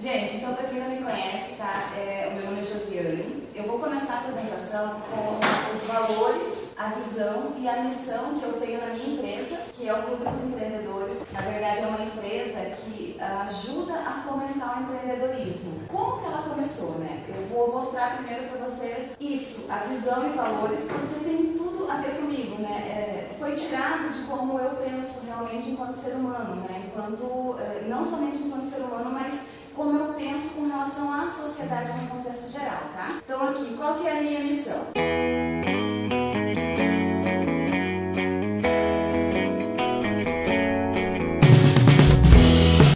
Gente, então para quem não me conhece, tá? É, o meu nome é Josiane. Eu vou começar a apresentação com os valores, a visão e a missão que eu tenho na minha empresa, que é o Clube dos Empreendedores. Na verdade, é uma empresa que ajuda a fomentar o empreendedorismo. Como que ela começou, né? Eu vou mostrar primeiro para vocês isso, a visão e valores, porque tem tudo a ver comigo, né? É, foi tirado de como eu penso realmente enquanto ser humano, né? Enquanto, eh, não somente enquanto ser humano, mas como eu penso com relação à sociedade no contexto geral, tá? Então aqui, qual que é a minha missão?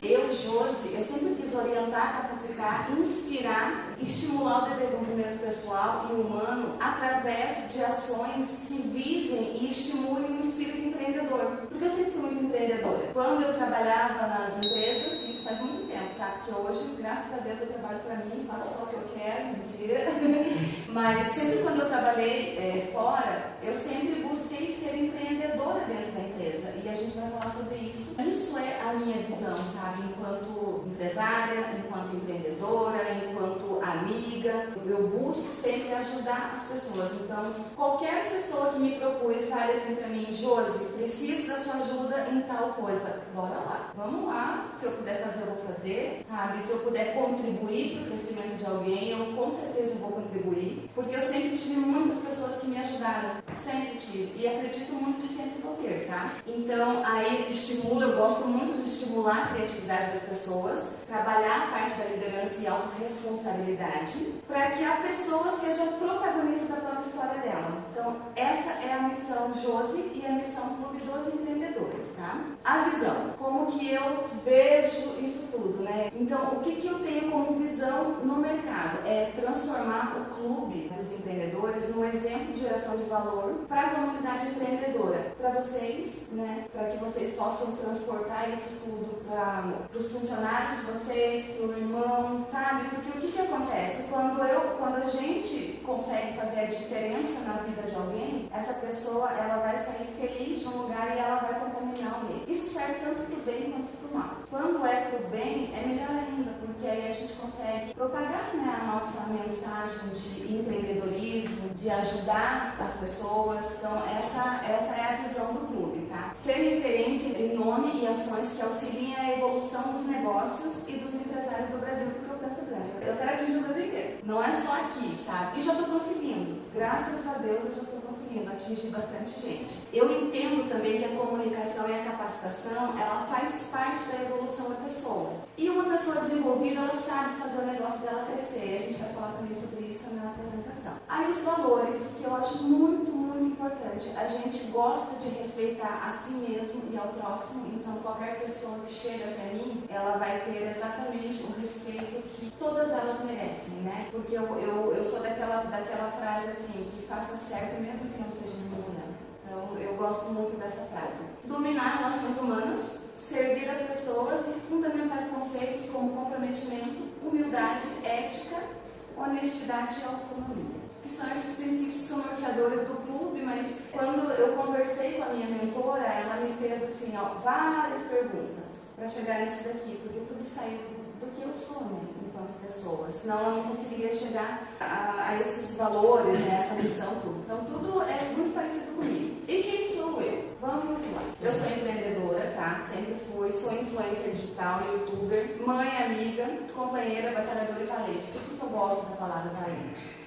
Eu, Josi, eu sempre quis orientar, capacitar, inspirar, estimular o desenvolvimento pessoal e humano através de ações que visem e estimulem o espírito empreendedor. Porque eu sempre fui muito empreendedora. Quando eu trabalhava nas empresas, faz muito tá? Porque hoje, graças a Deus, eu trabalho para mim, faço só o que eu quero, mentira. Mas sempre quando eu trabalhei é, fora, eu sempre busquei ser empreendedora dentro da empresa. E a gente vai falar sobre isso. Isso é a minha visão, sabe? Enquanto empresária, enquanto empreendedora, enquanto amiga, eu busco sempre ajudar as pessoas. Então, qualquer pessoa que me procure e fale assim para mim, Josi, preciso da sua ajuda em tal coisa, bora lá. Vamos lá, se eu puder fazer fazer, sabe? Se eu puder contribuir para o crescimento de alguém, eu com certeza vou contribuir, porque eu sempre tive muitas pessoas que me ajudaram, sempre tive, e acredito muito que sempre vou ter, tá? Então, aí estimula, eu gosto muito de estimular a criatividade das pessoas, trabalhar a parte da liderança e autorresponsabilidade, para que a pessoa seja protagonista da própria história dela. Então, essa é a missão Josi e a missão Clube dos Empreendedores, tá? A visão, como que eu vejo isso tudo, né? Então, o que, que eu tenho como visão no mercado? É transformar o clube dos empreendedores no exemplo de geração de valor para a comunidade empreendedora. Para vocês, né? Para que vocês possam transportar isso tudo para os funcionários de vocês, para o irmão, sabe? Porque o que, que acontece? Quando, eu, quando a gente consegue fazer a diferença na vida de alguém, essa pessoa ela vai sair feliz de um lugar e ela vai contaminar alguém. Isso serve tanto para o bem quanto para o mal. Quando é para o bem, é melhor ainda, porque aí a gente consegue propagar né, a nossa mensagem de empreendedorismo, de ajudar as pessoas. Então, essa, essa é a visão do clube, tá? Ser referência em nome e ações que auxiliem a evolução dos negócios e dos empresários do Brasil, porque eu penso grande. Eu quero atingir o Brasil inteiro. Não é só aqui, sabe? E já estou conseguindo. Graças a Deus eu já conseguindo atingir bastante gente. Eu entendo também que a comunicação e a capacitação, ela faz parte da evolução da pessoa. E uma pessoa desenvolvida, ela sabe fazer o negócio dela crescer. A gente vai falar também sobre isso na apresentação. Aí os valores, que eu acho muito, muito importante. A gente gosta de respeitar a si mesmo e ao próximo, então qualquer pessoa que chega até mim, ela vai ter exatamente o respeito que todas elas merecem, né? Porque eu, eu, eu sou daquela, assim, que faça certo mesmo que não esteja incomodando. Então eu gosto muito dessa frase. Dominar relações humanas, servir as pessoas e fundamentar conceitos como comprometimento, humildade, ética, honestidade e autonomia que são esses princípios que são norteadores do clube, mas quando eu conversei com a minha mentora, ela me fez assim, ó, várias perguntas para chegar nisso daqui, porque tudo saiu do que eu sou, né, enquanto pessoa. Senão eu não conseguiria chegar a, a esses valores, né, essa missão, tudo. Então tudo é muito parecido comigo. E quem sou eu? Vamos lá. Eu sou empreendedora, tá? Sempre fui, sou influencer digital, youtuber, mãe, amiga, companheira, batalhadora e valente. Por que eu gosto da palavra valente?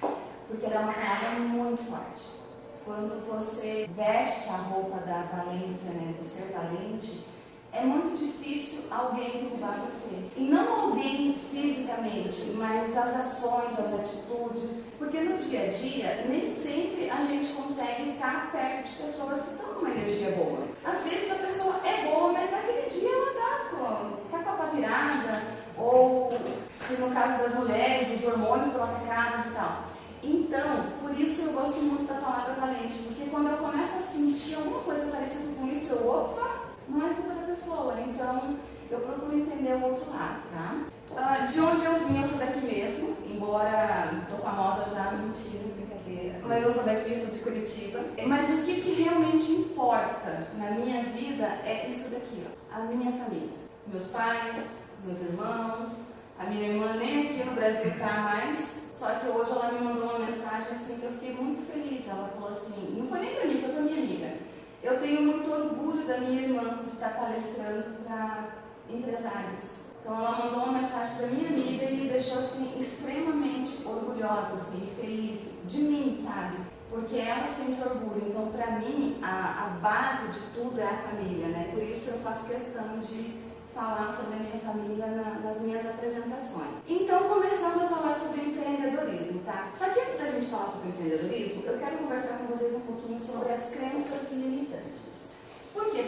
porque ela é uma palavra muito forte. Quando você veste a roupa da valência, né, de ser valente, é muito difícil alguém derrubar você. E não alguém fisicamente, mas as ações, as atitudes. Porque no dia a dia, nem sempre a gente consegue estar perto de pessoas que estão numa energia boa. Às vezes a pessoa é boa, mas naquele dia ela está com, tá com a pá virada, ou se no caso das mulheres, os hormônios estão e tal. Então, por isso eu gosto muito da palavra valente, porque quando eu começo a sentir alguma coisa parecida com isso, eu, opa, não é culpa da pessoa. Então, eu procuro entender o outro lado, tá? Uh, de onde eu vim, eu sou daqui mesmo, embora tô famosa já, mentira, brincadeira. Mas eu sou daqui, sou de Curitiba. Mas o que, que realmente importa na minha vida é isso daqui, ó, a minha família. Meus pais, meus irmãos, a minha irmã pudesse gritar mais. Só que hoje ela me mandou uma mensagem assim que eu fiquei muito feliz. Ela falou assim, não foi nem para mim, foi para minha amiga. Eu tenho muito orgulho da minha irmã de estar palestrando para empresários. Então ela mandou uma mensagem para minha amiga e me deixou assim extremamente orgulhosa, assim, feliz de mim, sabe? Porque ela sente orgulho. Então para mim a, a base de tudo é a família, né? Por isso eu faço questão de falar sobre a minha família na, nas minhas apresentações. Então, começando a falar sobre empreendedorismo, tá? Só que antes da gente falar sobre empreendedorismo, eu quero conversar com vocês um pouquinho sobre as crenças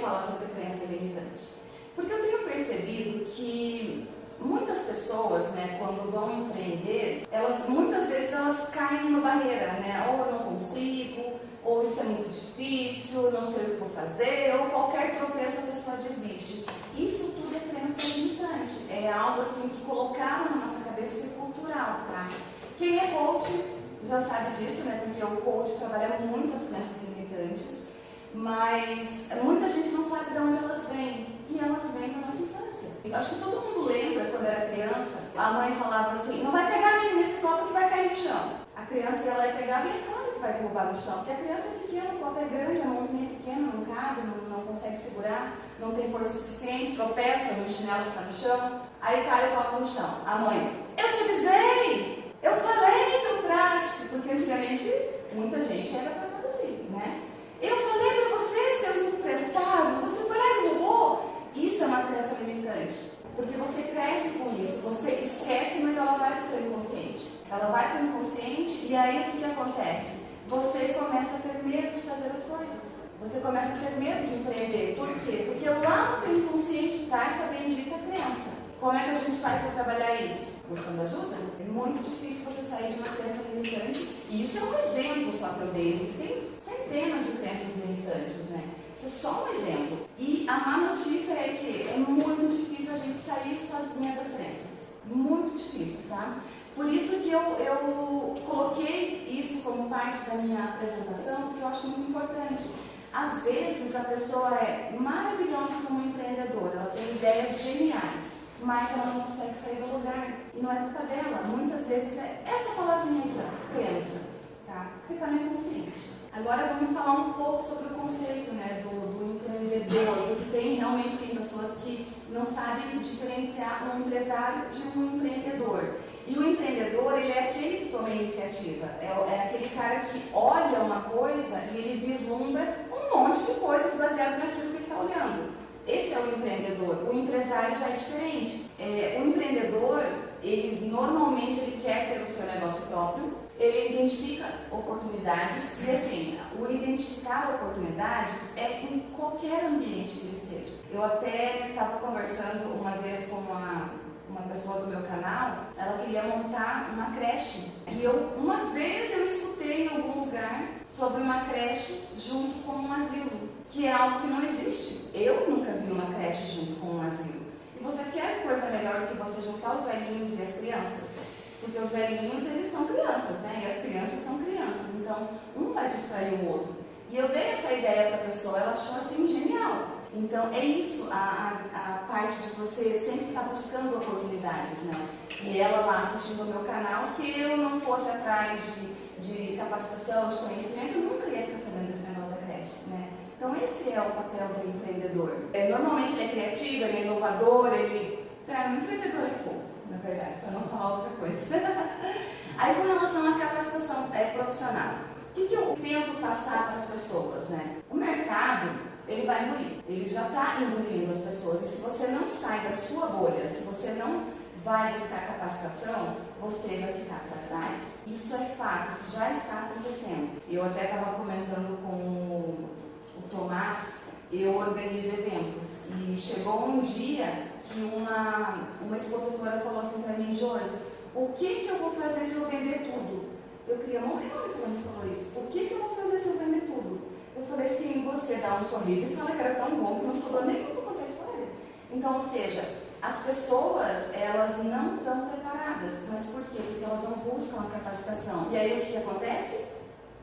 falar sobre crença limitante? Porque eu tenho percebido que muitas pessoas, né, quando vão empreender, elas muitas vezes elas caem numa barreira, né? Ou eu não consigo, ou isso é muito difícil, não sei o que vou fazer, ou qualquer tropeço a pessoa desiste. Isso tudo é crença limitante, é algo assim que colocaram na nossa cabeça que é cultural, tá? Quem é coach já sabe disso, né? Porque o coach trabalha muitas crenças limitantes, mas muita gente não sabe de onde elas vêm e elas vêm da nossa infância. Eu acho que todo mundo lembra quando era criança, a mãe falava assim, não vai pegar menino nesse copo que vai cair no chão. A criança ia lá e é claro que vai derrubar no chão, porque a criança é pequena, o copo é grande, a mãozinha é pequena, não cabe, não, não consegue segurar, não tem força suficiente, tropeça no chinelo que está no chão, aí cai o copo no chão. A mãe, eu te avisei, eu falei seu traste, porque antigamente muita gente era tratada assim, né? Eu falei para você, seu emprestado, você foi lá e roubou. Isso é uma crença limitante. Porque você cresce com isso, você esquece, mas ela vai para o inconsciente. Ela vai para o inconsciente e aí o que, que acontece? Você começa a ter medo de fazer as coisas. Você começa a ter medo de empreender. Por quê? Porque lá no teu inconsciente está essa bendita crença. Como é que a gente faz para trabalhar isso? Buscando ajuda? É muito difícil você sair de uma crença limitante. E isso é um exemplo só que eu dei. Existem centenas de crenças limitantes, né? Isso é só um exemplo. E a má notícia é que é muito difícil a gente sair sozinha das crenças. Muito difícil, tá? Por isso que eu, eu coloquei isso como parte da minha apresentação, porque eu acho muito importante. Às vezes a pessoa é maravilhosa como empreendedora, ela tem ideias geniais, mas ela não consegue sair do lugar. E não é culpa dela. Muitas vezes é essa palavrinha aqui, ó, crença, tá? Porque está no inconsciente. Agora vamos falar um pouco sobre o conceito né, do, do empreendedor, porque tem realmente tem pessoas que não sabem diferenciar um empresário de um empreendedor. E o empreendedor, ele é aquele que toma a iniciativa, é, é aquele cara que olha uma coisa e ele vislumbra um monte de coisas baseado naquilo que ele está olhando. Esse é o empreendedor. O empresário já é diferente. É, o empreendedor, ele normalmente ele quer ter o seu negócio próprio, ele identifica oportunidades e assim, o identificar oportunidades é em qualquer ambiente que ele esteja. Eu até estava conversando uma vez com uma, uma pessoa do meu canal, ela queria montar uma creche. E eu, uma vez eu escutei em algum lugar sobre uma creche junto com um asilo, que é algo que não existe. Eu nunca vi uma creche junto com um asilo. E você quer coisa melhor do que você juntar os velhinhos e as crianças? Porque os velhinhos, eles são crianças, né? E as crianças são crianças. Então, um vai distrair o outro. E eu dei essa ideia para a pessoa, ela achou assim genial. Então, é isso, a, a, a parte de você sempre estar tá buscando oportunidades, né? E ela lá assistindo o meu canal, se eu não fosse atrás de, de capacitação, de conhecimento, eu nunca ia ficar sabendo desse negócio da creche, né? Então, esse é o papel do empreendedor. É, normalmente ele é criativo, ele é inovador, ele... Para um empreendedor é fogo verdade, para não falar outra coisa. Aí, com relação à capacitação é, profissional, o que, que eu tento passar para as pessoas, né? O mercado, ele vai engolir, ele já está engolindo as pessoas. E se você não sai da sua bolha, se você não vai buscar capacitação, você vai ficar para trás. Isso é fato, isso já está acontecendo. Eu até estava comentando com o Tomás eu organizo eventos. E chegou um dia que uma, uma expositora falou assim para mim, Josi, o que, que eu vou fazer se eu vender tudo? Eu queria morrer quando me falou isso. O que, que eu vou fazer se eu vender tudo? Eu falei assim, você dá um sorriso e fala que era tão bom que não sobrou nem para contar a história. Então, ou seja, as pessoas, elas não estão preparadas. Mas por quê? Porque elas não buscam a capacitação. E aí o que, que acontece?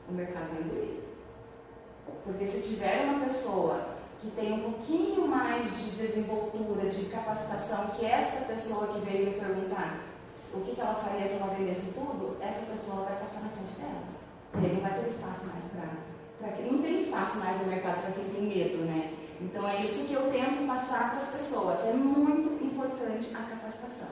O mercado vai engolir. Porque se tiver uma pessoa que tem um pouquinho mais de desenvoltura, de capacitação, que esta pessoa que veio me perguntar, o que, que ela faria se ela vendesse tudo, essa pessoa vai passar na frente dela. E aí não vai ter espaço mais para não tem espaço mais no mercado para quem tem medo, né? Então é isso que eu tento passar para as pessoas. É muito importante a capacitação.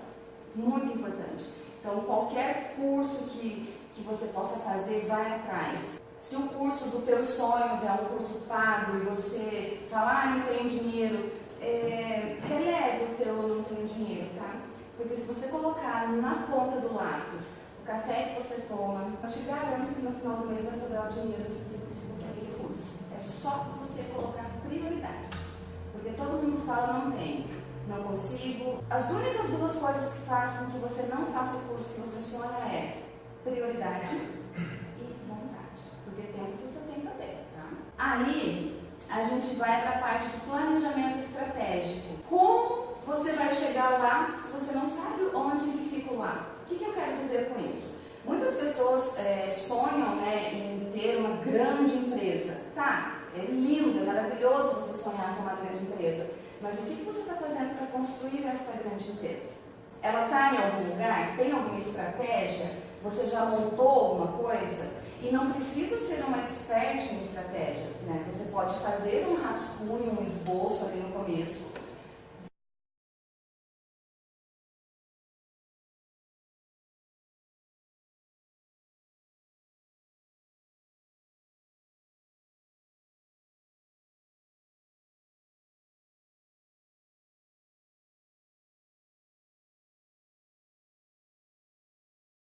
Muito importante. Então qualquer curso que, que você possa fazer, vai atrás. Se o curso dos teus sonhos é um curso pago e você fala, ah, não tenho dinheiro, é, releve o teu não tenho dinheiro, tá? Porque se você colocar na ponta do lápis o café que você toma, eu te garanto que no final do mês vai sobrar o dinheiro que você precisa para aquele curso. É só você colocar prioridades. Porque todo mundo fala, não tenho, não consigo. As únicas duas coisas que fazem com que você não faça o curso que você sonha é prioridade Aí a gente vai para a parte de planejamento estratégico. Como você vai chegar lá se você não sabe onde fica lá? O que, que eu quero dizer com isso? Muitas pessoas é, sonham né, em ter uma grande empresa. Tá, é lindo, é maravilhoso você sonhar com uma grande empresa. Mas o que, que você está fazendo para construir essa grande empresa? Ela está em algum lugar? Tem alguma estratégia? Você já montou alguma coisa? E não precisa ser uma expert em estratégias, né? Você pode fazer um rascunho, um esboço ali no começo,